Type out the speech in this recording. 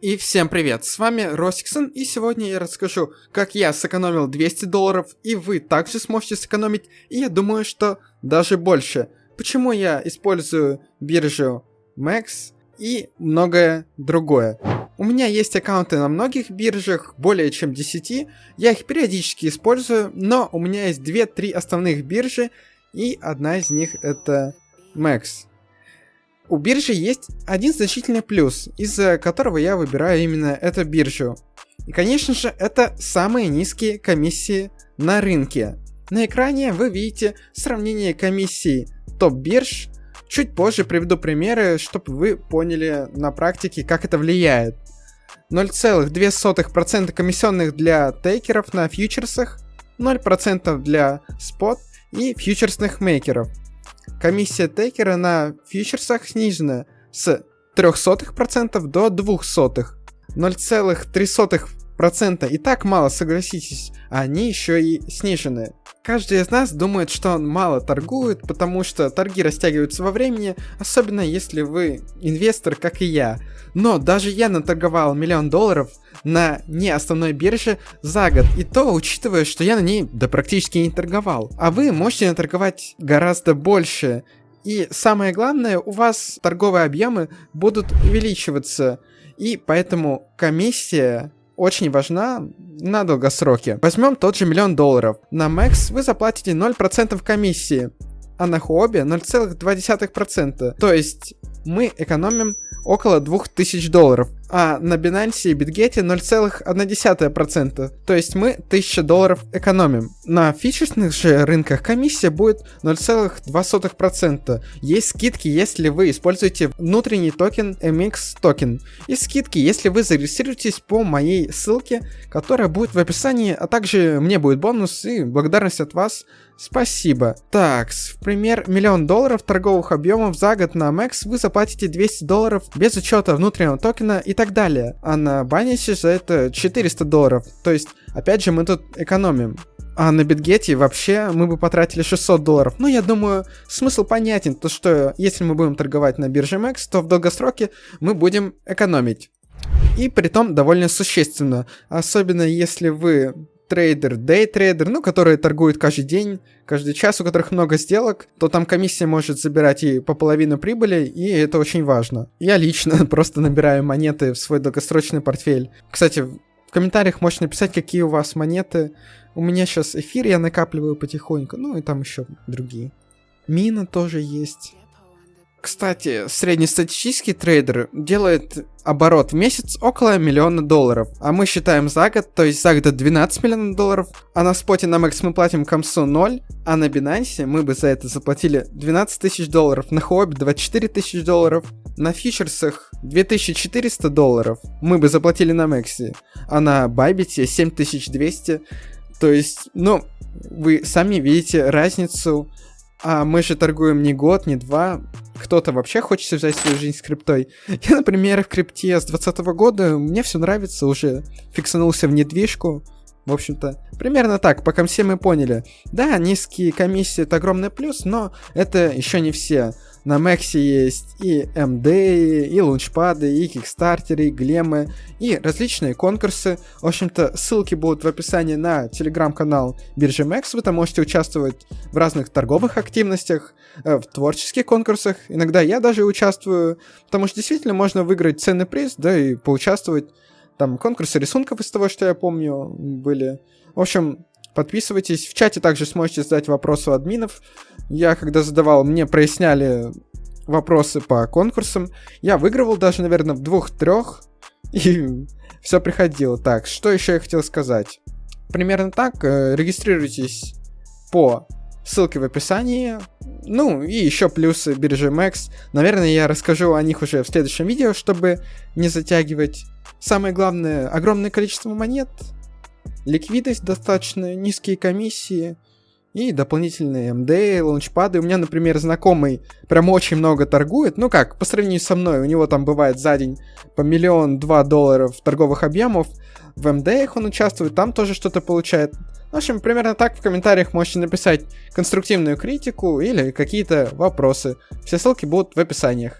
И всем привет, с вами Росиксон, и сегодня я расскажу, как я сэкономил 200 долларов, и вы также сможете сэкономить, и я думаю, что даже больше. Почему я использую биржу Max и многое другое. У меня есть аккаунты на многих биржах, более чем 10, я их периодически использую, но у меня есть 2-3 основных биржи, и одна из них это Max. У биржи есть один значительный плюс, из-за которого я выбираю именно эту биржу. И конечно же, это самые низкие комиссии на рынке. На экране вы видите сравнение комиссий топ-бирж. Чуть позже приведу примеры, чтобы вы поняли на практике, как это влияет. 0,2% комиссионных для тейкеров на фьючерсах, 0% для спот и фьючерсных мейкеров – комиссия тейкера на фьючерсах снижена с 0,03% до 0,02%. 0,03% и так мало, согласитесь, они еще и снижены. Каждый из нас думает, что он мало торгует, потому что торги растягиваются во времени, особенно если вы инвестор, как и я. Но даже я наторговал миллион долларов на не основной бирже за год, и то учитывая, что я на ней да практически не торговал. А вы можете наторговать гораздо больше. И самое главное, у вас торговые объемы будут увеличиваться. И поэтому комиссия очень важна на долгосроке. Возьмем тот же миллион долларов. На MEXC вы заплатите 0% комиссии, а на Huobi 0,2%. То есть мы экономим около 2000 долларов а на Binance и Bitget 0,1%, то есть мы 1000 долларов экономим. На фьючерсных же рынках комиссия будет 0,2%. Есть скидки, если вы используете внутренний токен MX токен. И скидки, если вы зарегистрируетесь по моей ссылке, которая будет в описании, а также мне будет бонус и благодарность от вас. Спасибо. Так, в пример, миллион долларов торговых объемов за год на Max вы заплатите 200 долларов без учета внутреннего токена и так далее. А на Binance за это 400 долларов. То есть, опять же, мы тут экономим. А на Битгете вообще мы бы потратили 600 долларов. Ну, я думаю, смысл понятен, то что если мы будем торговать на бирже Max, то в долгосроке мы будем экономить. И при том довольно существенно. Особенно если вы трейдер, дейтрейдер, ну, которые торгуют каждый день, каждый час, у которых много сделок, то там комиссия может забирать и по половину прибыли, и это очень важно. Я лично просто набираю монеты в свой долгосрочный портфель. Кстати, в комментариях можете написать, какие у вас монеты. У меня сейчас эфир я накапливаю потихоньку, ну и там еще другие. Мина тоже есть. Кстати, среднестатистический трейдер делает оборот в месяц около миллиона долларов, а мы считаем за год, то есть за год 12 миллионов долларов, а на споте на Max мы платим комсу 0, а на Binance мы бы за это заплатили 12 тысяч долларов, на Huobi 24 тысяч долларов, на фьючерсах 2400 долларов мы бы заплатили на Максе, а на Bybit 7200, то есть, ну, вы сами видите разницу а мы же торгуем не год, не два. Кто-то вообще хочет связать свою жизнь с криптой. Я, например, в крипте с 2020 года, мне все нравится, уже фиксанулся в недвижку. В общем-то, примерно так, пока все мы поняли. Да, низкие комиссии это огромный плюс, но это еще не все. На Мэксе есть и MD, и лунчпады, и кикстартеры, и глемы, и различные конкурсы. В общем-то, ссылки будут в описании на телеграм-канал биржи Мэкс. Вы там можете участвовать в разных торговых активностях, э, в творческих конкурсах. Иногда я даже участвую, потому что действительно можно выиграть ценный приз, да, и поучаствовать. Там конкурсы рисунков из того, что я помню, были. В общем, Подписывайтесь. В чате также сможете задать вопросы у админов. Я, когда задавал, мне проясняли вопросы по конкурсам. Я выигрывал даже, наверное, в двух-трех. И все приходило. Так, что еще я хотел сказать? Примерно так. Э, регистрируйтесь по ссылке в описании. Ну, и еще плюсы биржи Max. Наверное, я расскажу о них уже в следующем видео, чтобы не затягивать. Самое главное, огромное количество монет — ликвидность достаточно, низкие комиссии и дополнительные МД, лаунчпады. У меня, например, знакомый прям очень много торгует. Ну как, по сравнению со мной, у него там бывает за день по миллион-два долларов торговых объемов. В МД он участвует, там тоже что-то получает. В общем, примерно так в комментариях можете написать конструктивную критику или какие-то вопросы. Все ссылки будут в описаниях.